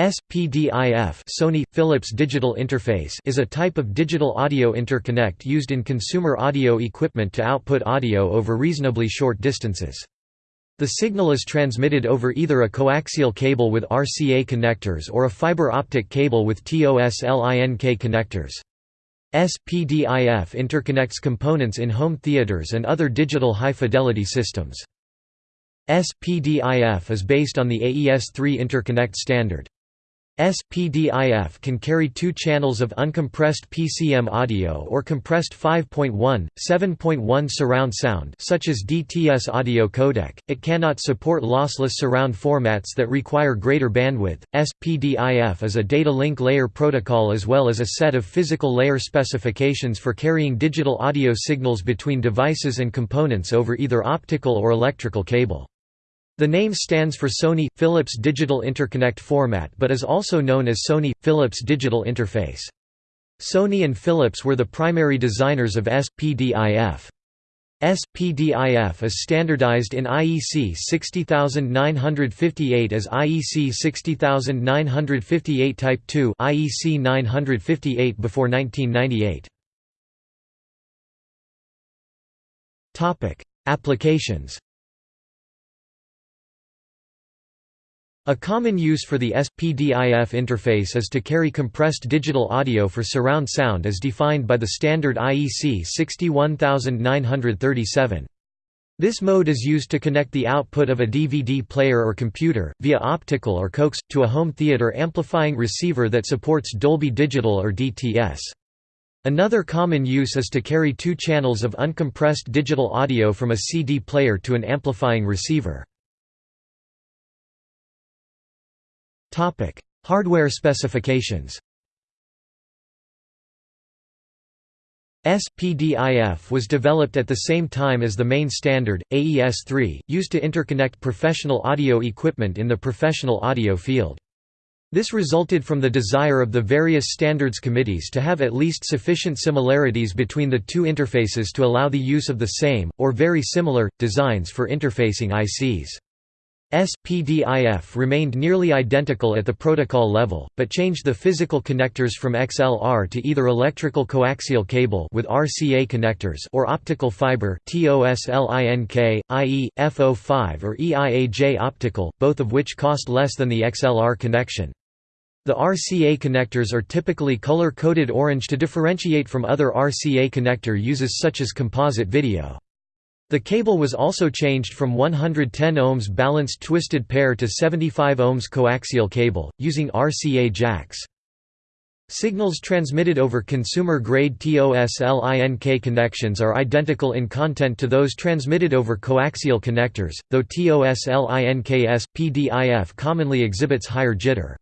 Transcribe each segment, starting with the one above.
SPDIF Sony – Philips Digital Interface is a type of digital audio interconnect used in consumer audio equipment to output audio over reasonably short distances. The signal is transmitted over either a coaxial cable with RCA connectors or a fiber optic cable with TOS-LINK connectors. SPDIF interconnects components in home theaters and other digital high-fidelity systems. SPDIF is based on the AES-3 interconnect standard. SPDIF can carry two channels of uncompressed PCM audio or compressed 5.1, 7.1 surround sound such as DTS audio codec. It cannot support lossless surround formats that require greater bandwidth. SPDIF is a data link layer protocol as well as a set of physical layer specifications for carrying digital audio signals between devices and components over either optical or electrical cable. The name stands for Sony – Philips Digital Interconnect Format but is also known as Sony – Philips Digital Interface. Sony and Philips were the primary designers of SPDIF. SPDIF is standardized in IEC 60958 as IEC 60958 Type 2 IEC 958 before 1998. Applications A common use for the SPDIF interface is to carry compressed digital audio for surround sound as defined by the standard IEC 61937. This mode is used to connect the output of a DVD player or computer, via optical or coax, to a home theater amplifying receiver that supports Dolby Digital or DTS. Another common use is to carry two channels of uncompressed digital audio from a CD player to an amplifying receiver. Topic: Hardware specifications. SPDIF was developed at the same time as the main standard, AES-3, used to interconnect professional audio equipment in the professional audio field. This resulted from the desire of the various standards committees to have at least sufficient similarities between the two interfaces to allow the use of the same, or very similar, designs for interfacing ICs. SPDIF remained nearly identical at the protocol level, but changed the physical connectors from XLR to either electrical coaxial cable with RCA connectors or optical fiber TOS-LINK, i.e., FO5 or EIAJ optical, both of which cost less than the XLR connection. The RCA connectors are typically color-coded orange to differentiate from other RCA connector uses such as composite video. The cable was also changed from 110 ohms balanced twisted pair to 75 ohms coaxial cable, using RCA jacks. Signals transmitted over consumer-grade TOS-LINK connections are identical in content to those transmitted over coaxial connectors, though TOS-LINK SPDIF commonly exhibits higher jitter.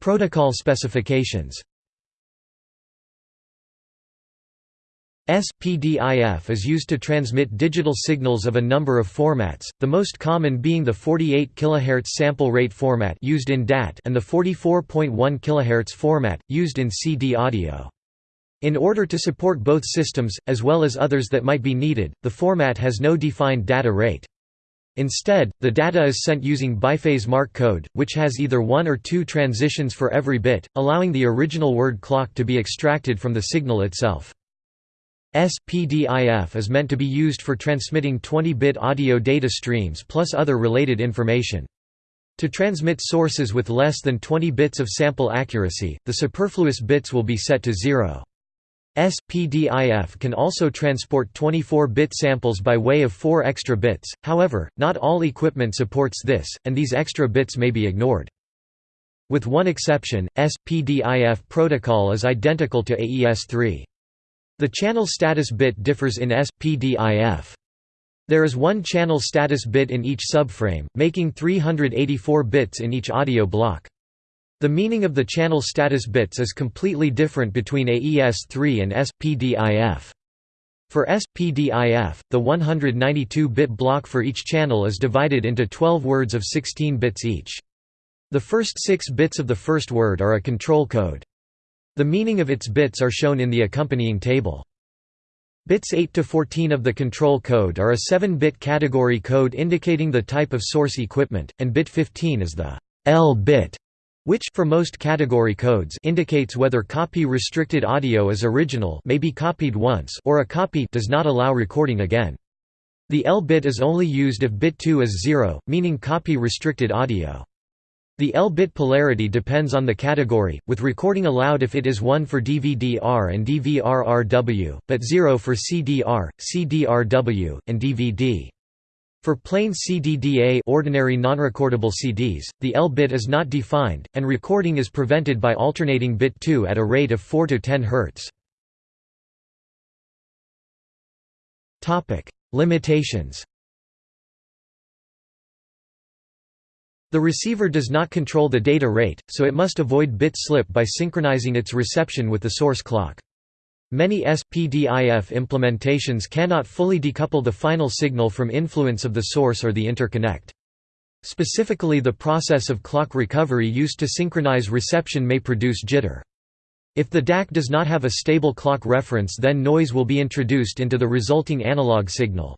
Protocol specifications SPDIF is used to transmit digital signals of a number of formats, the most common being the 48 kHz sample rate format used in DAT and the 44.1 kHz format, used in CD audio. In order to support both systems, as well as others that might be needed, the format has no defined data rate. Instead, the data is sent using biphase mark code, which has either one or two transitions for every bit, allowing the original word clock to be extracted from the signal itself. SPDIF is meant to be used for transmitting 20-bit audio data streams plus other related information. To transmit sources with less than 20 bits of sample accuracy, the superfluous bits will be set to zero. SPDIF can also transport 24-bit samples by way of 4 extra bits, however, not all equipment supports this, and these extra bits may be ignored. With one exception, SPDIF protocol is identical to AES-3. The channel status bit differs in SPDIF. There is one channel status bit in each subframe, making 384 bits in each audio block. The meaning of the channel status bits is completely different between AES-3 and SPDIF. For SPDIF, the 192-bit block for each channel is divided into 12 words of 16 bits each. The first six bits of the first word are a control code. The meaning of its bits are shown in the accompanying table. Bits 8 to 14 of the control code are a 7-bit category code indicating the type of source equipment, and bit 15 is the L bit, which for most category codes indicates whether copy-restricted audio is original may be copied once or a copy does not allow recording again. The L bit is only used if bit 2 is 0, meaning copy-restricted audio. The L-bit polarity depends on the category, with recording allowed if it is 1 for DVD-R and DVD-RW, but 0 for CD-R, CD-RW, and DVD. For plain CDDA ordinary nonrecordable CDs, the L-bit is not defined, and recording is prevented by alternating bit 2 at a rate of 4 to 10 Hz. Limitations The receiver does not control the data rate, so it must avoid bit slip by synchronizing its reception with the source clock. Many SPDIF implementations cannot fully decouple the final signal from influence of the source or the interconnect. Specifically the process of clock recovery used to synchronize reception may produce jitter. If the DAC does not have a stable clock reference then noise will be introduced into the resulting analog signal.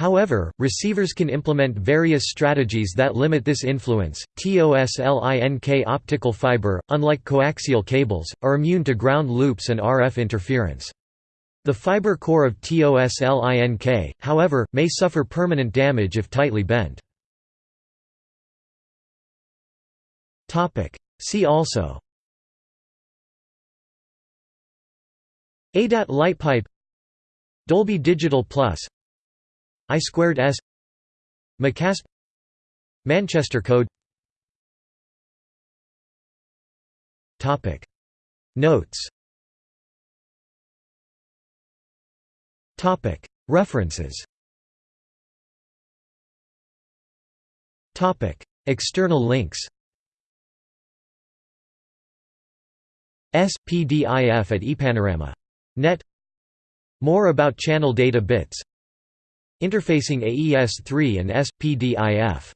However, receivers can implement various strategies that limit this influence. TOSLINK optical fiber, unlike coaxial cables, are immune to ground loops and RF interference. The fiber core of TOSLINK, however, may suffer permanent damage if tightly bent. See also ADAT light pipe Dolby Digital Plus I squared S. McASP Manchester Code. Topic. Notes. Topic. References. Topic. External links. SPDIF at ePanorama. Net. More about channel data bits Interfacing AES-3 and SPDIF